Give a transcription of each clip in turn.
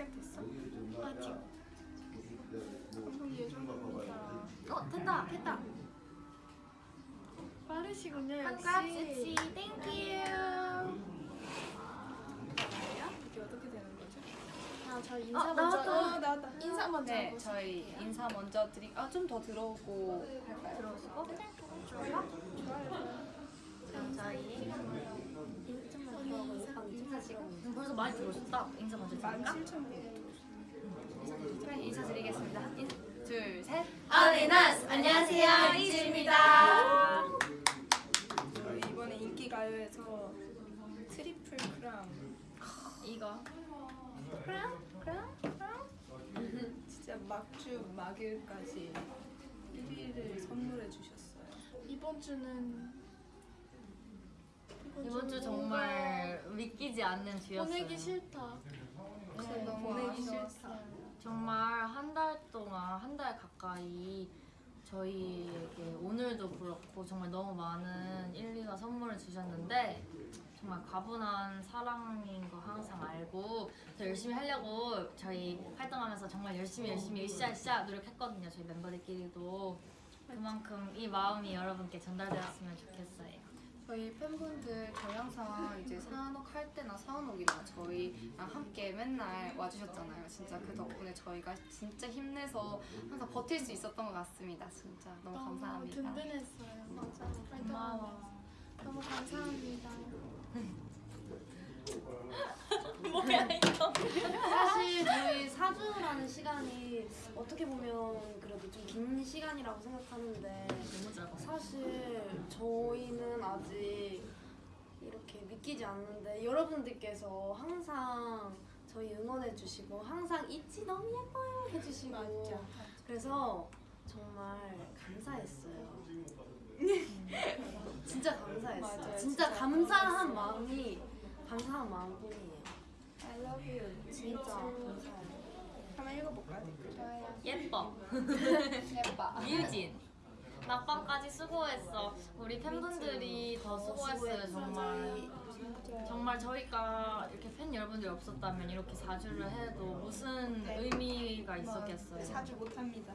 시작됐어? 예정입니다. 어 됐다 됐다. 빠르시군요 한가 역시. 섹시 thank you. 이게 어떻게 되는 거죠? 아, 저 인사 어, 먼저. 나왔다. 어 나왔다. 인사 먼저 네, 저희 인사 먼저 드리. 아, 좀 더 들어오고 할까요? 들어오시고 좋아요. 그럼 저희 좀만 들어가고 인사 지금. 음, 벌써 많이 들어오셨다. 인사 먼저 만 드릴까? 칠천 분. 그럼 인사드리겠습니다. 인, 둘, 셋. All in us 안녕하세요 ITZY입니다. 저희 이번에 인기 가요에서 트리플 크라운 이거 크라운 크라운 크라운 진짜 막주 막일까지 1위를 선물해 주셨어요. 이번 주는 이번 주 정말 믿기지 않는 주였어요. 보내기 싫다. 네, 보내기. 싫다. 정말 한 달 동안 한 달 가까이 저희에게 오늘도 그렇고 정말 너무 많은 1, 2가 선물을 주셨는데 정말 과분한 사랑인 거 항상 알고 더 열심히 하려고 저희 활동하면서 정말 열심히 열심히 으쌰으쌰 노력했거든요 저희 멤버들끼리도 그만큼 이 마음이 여러분께 전달되었으면 좋겠어요 저희 팬분들 저희 항상 이제 사은옥 할 때나 사은옥이나 저희랑 함께 맨날 와주셨잖아요. 진짜 그 덕분에 저희가 진짜 힘내서 항상 버틸 수 있었던 것 같습니다. 진짜 너무 감사합니다. 든든했어요. 맞아. 고마워 너무 감사합니다. 뭐야 이거 사실 저희 4주라는 시간이 어떻게 보면 그래도 좀 긴 시간이라고 생각하는데 사실 저희는 아직 이렇게 믿기지 않는데 여러분들께서 항상 저희 응원해 주시고 항상 있지 너무 예뻐요 해주시고 맞죠. 그래서 정말 감사했어요. 진짜 감사했어요. 맞아요. 진짜 진짜 감사한 마음이 감사한 마음뿐이에요. I love you. 진짜 감사해요. 한번 읽어볼까 댓글? 예뻐 예뻐. 미유진 막방까지 수고했어 우리 팬분들이 더 수고했어요 정말 정말 저희가 이렇게 팬 여러분들이 없었다면 이렇게 4주를 해도 무슨 의미가 있었겠어요 사주 못합니다.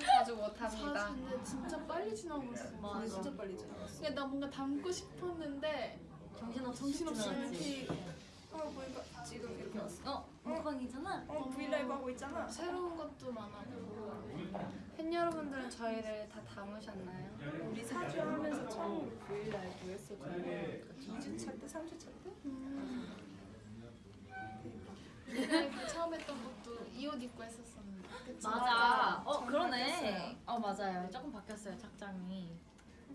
자주 못합니다. 근데 진짜 빨리 지나고 있어. 맞아. 근데 진짜 빨리 지나갔어. 근데 나 뭔가 담고 싶었는데 정신없이 정신없이. 이렇게 어 보니까 지금 이렇게 왔어. 어? 먹방이잖아? 어 브이라이브 하고 있잖아. 새로운 것도 많아고 팬 여러분들은 저희를 다 담으셨나요? 우리 사주 하면서 처음 브이라이브 했었잖아요. 2주 차 때, 3주 차 때? 그 처음 했던 것도 이 옷 입고 했었었는데. 그치? 맞아 어전 그러네 바뀌었어요. 어 맞아요 조금 바뀌었어요 착장이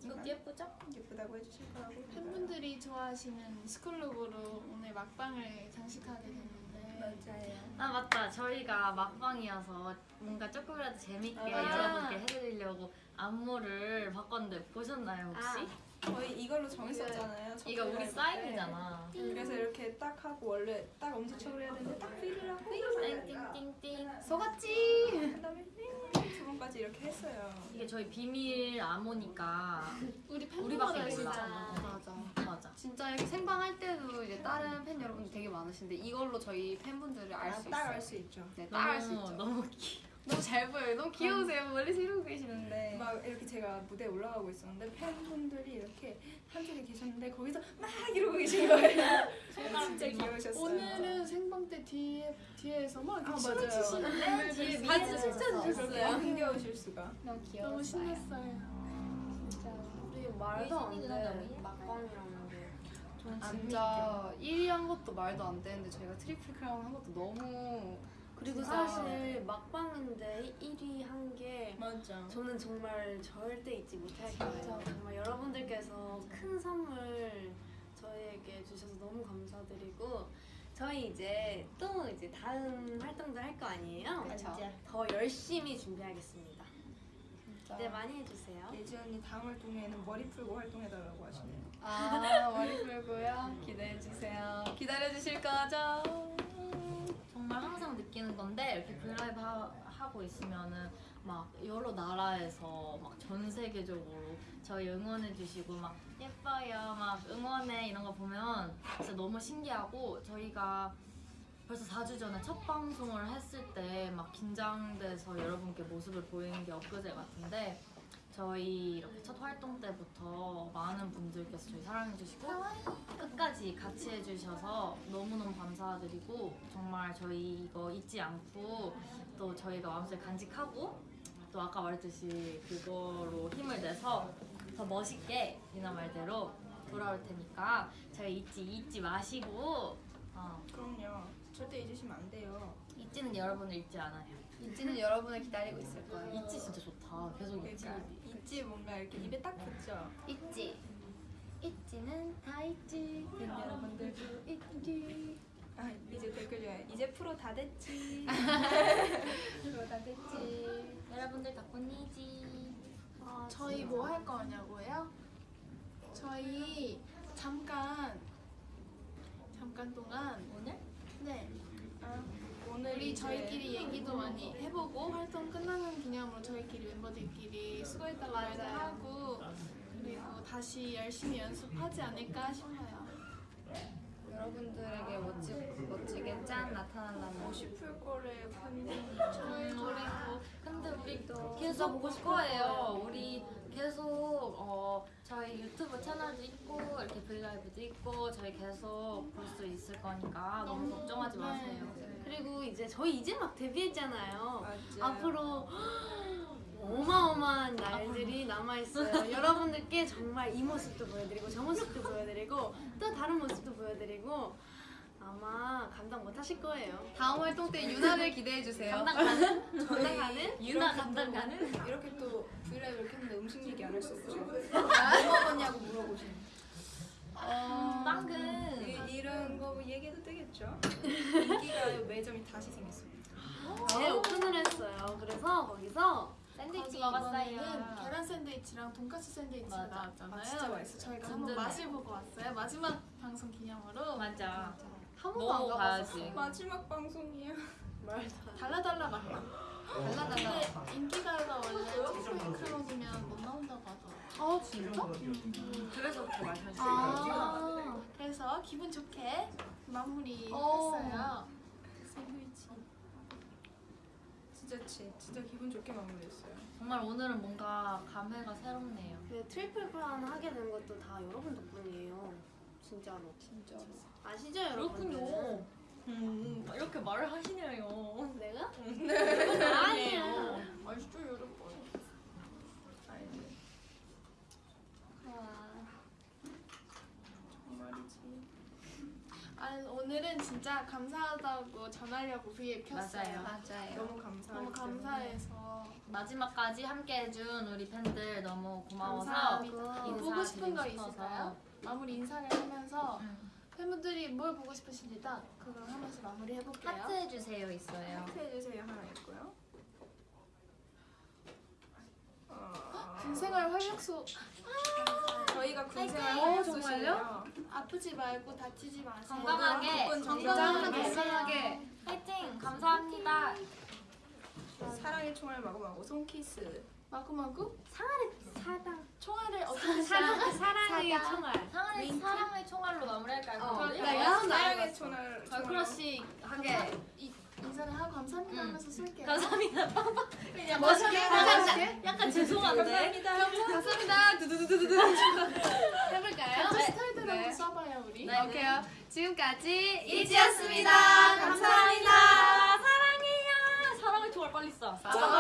이것도 예쁘죠? 예쁘다고 해주실 거라고. 팬분들이 좋아하시는 스쿨룩으로 오늘 막방을 장식하게 됐는데 맞아요. 아 맞다 저희가 막방이어서 뭔가 조금이라도 재밌게 아. 여러분께 해드리려고 안무를 바꿨는데 보셨나요 혹시? 저희 이걸로 정했었잖아요. 첫 이거 우리 때. 사인이잖아 그래서 이렇게 딱 하고 원래 딱 엄지척을 해야 되는데 딱 필을 하고 띵띵띵띵 속았지. 그다음에 두 번까지 이렇게 했어요. 이게 저희 비밀 암호니까 우리 팬분들 몰라 알잖아. 맞아. 맞아 진짜 이렇게 생방 할 때도 이제 다른 팬 여러분들 되게 많으신데 이걸로 저희 팬분들을 알 수 있어요. 딱알수 있죠. 네, 딱알수 있죠. 너무 귀 너무 잘 보여요. 너무 귀여우세요. 멀리서 이러고 계시는데. 막 이렇게 제가 무대에 올라가고 있었는데 팬분들이 이렇게 한쪽에 계셨는데 거기서 막 이러고 계신 거예요. 진짜 귀여우셨어요. 오늘은 생방 때 뒤에 뒤에서 막 이렇게 아, 춤을. 추시는데 뒤에 사진 미니를 진짜 줬어요. 그렇게 힘겨우실 수가. 너무 귀여웠어요. 너무 신났어요. 진짜 우리 말도 안 돼. 저는 진짜 1위 한 것도 말도 안 되는데 저희가 트리플 크라운 한 것도 너무 그리고 진짜. 사실 막방인데 1위 한 게 맞아. 저는 정말 절대 잊지 못할 거예요. 정말 여러분들께서 큰 선물 저희에게 주셔서 너무 감사드리고 저희 이제 또 이제 다음 활동들 할거 아니에요? 그쵸. 더 열심히 준비하겠습니다. 진짜. 기대 많이 해주세요. 예지 언니 다음 활동에는 머리 풀고 활동해달라고 하시네요. 아 머리 풀고요. 기대해 주세요. 기다려 주실 거죠? 정말 항상 느끼는 건데 이렇게 브이라이브 하, 하고 있으면은 막 여러 나라에서 막 전 세계적으로 저희 응원해 주시고 막 예뻐요 막 응원해 이런 거 보면 진짜 너무 신기하고 저희가 벌써 4주 전에 첫 방송을 했을 때 막 긴장돼서 여러분께 모습을 보이는 게 엊그제 같은데 저희 이렇게 첫 활동 때부터 많은 분들께서 저희 사랑해주시고 끝까지 같이 해주셔서 너무너무 감사드리고 정말 저희 이거 잊지 않고 또 저희가 마음속에 간직하고 또 아까 말했듯이 그거로 힘을 내서 더 멋있게 이나 말대로 돌아올 테니까 저희 잊지 잊지 마시고 어, 그럼요. 절대 잊으시면 안 돼요. 잊지는 여러분을 잊지 않아요. 잊지는 여러분을 기다리고 있을 거예요. 잊지 진짜 좋다. 계속 잊지. 그러니까 뭔가 이렇게 입에 딱 붙죠. 잊지. 잊지는 다 잊지. 된 여러분들도 잊지. 아 이제 댓글 중에 이제 프로 다 됐지. 프로 다 됐지. 여러분들 덕분이지. 저희 뭐 할 거냐고요? 저희 잠깐 잠깐 동안 오늘? 네 아, 오늘 우리 이제 저희끼리 얘기도 많이 해보고 활동 끝나는 기념으로 저희끼리 멤버들끼리 수고했다고 말도 맞아요. 하고 그리고 다시 열심히 연습하지 않을까 싶어요. 여러분들에게 멋지, 멋지게 짠 나타난다면 50풀 거를 노래도 근데 우리 계속 볼 거예요. 우리 계속 유튜브 채널도 있고 이렇게 브이라이브도 있고 저희 계속 볼 수 있을 거니까 너무 너무, 걱정하지 네. 마세요. 그리고 이제 저희 이제 막 데뷔했잖아요. 맞아요. 앞으로 어마어마한 날들이 남아있어요. 여러분들께 정말 이 모습도 보여드리고 저 모습도 보여드리고 또 다른 모습도 보여드리고 아마 감당 못 하실 거예요. 다음 활동 때 유나를 기대해 주세요. 감당 가는? 감당 가는? 유나 감당 가는? 이렇게 또 브이라이브 이렇게 했는데 음식 얘기 안 할 수 없죠. 뭐 먹었냐고 물어보시는. 어, 빵근. 이, 이런 거 얘기해도 되겠죠? 인기가 매점이 다시 생겼습니다. 네 오픈을 했어요. 그래서 거기서 샌드위치 먹었어요. 계란 샌드위치랑 돈까스 샌드위치가 맞아. 나왔잖아요. 아, 진짜 맛있어요. 저희가 한번. 맛을 보고 왔어요. 마지막 방송 기념으로 맞아. 한 번도 안 가봤어. 가야지. 마지막 방송이야. 달라달라 맛나. 달라달라. 근데 인기가요가 원래 최소의 크롱이면 못 나온다고 하더라고요. 아 진짜? 그래서 그렇게 말하시는 아, 그래서 기분 좋게 마무리했어요. 샌드위치. 진짜 치, 진짜 기분 좋게 마무리했어요. 정말 오늘은 뭔가 감회가 새롭네요. 그 트리플 크라운 하게 된 것도 다 여러분 덕분이에요. 진짜로. 진짜. 아시죠 여러분? 음, 이렇게 말을 하시네요. 내가? 네. 아니에요. 맛있죠 여러분. 알지. 정말이지. 아, 오늘은 진짜 감사하다고 전하려고 브이앱 켰어요. 맞아요. 맞아요. 너무 감사해요. 너무 감사해서 마지막까지 함께 해준 우리 팬들 너무 고마워서 감사합니다. 인사드리고 보고 싶은 거. 있을까요? 마무리 인사를 하면서 음. 팬분들이 뭘 보고 싶으신지 딱 그걸 하면서 마무리 해볼게요. 하트 해주세요 있어요. 하트 해주세요 하나 있고요. 어, 군생활 활력소 저희가 군생활 화이팅! 활력 어, 소식이에요. 아프지 말고 다치지 마세요. 건강하게, 건강하게, 건강하게. 화이팅! 감사합니다. 사랑의 총알 마구마구 손키스. 마구마구 사 당. 총알을 어떻게 사당. 사랑의 총알. 사랑의, 사랑의 총알로 마무리할까요? 어? 내가 사랑의 총알. 저 crush하게 이 인사를 하고 감사합니다 음. 하면서 쓸게요. 감사합니다. 그냥 멋있게 감사합니다. 약간 죄송한데. 감사합니다. 두두두두두두. 해볼까요? 네. 스타일대로 네. 한번 써봐요 우리. 네. 오케이요. 지금까지 ITZY였습니다. 감사합니다. 사랑해요. 사랑의 총알 빨리 쏴. 사랑합니다.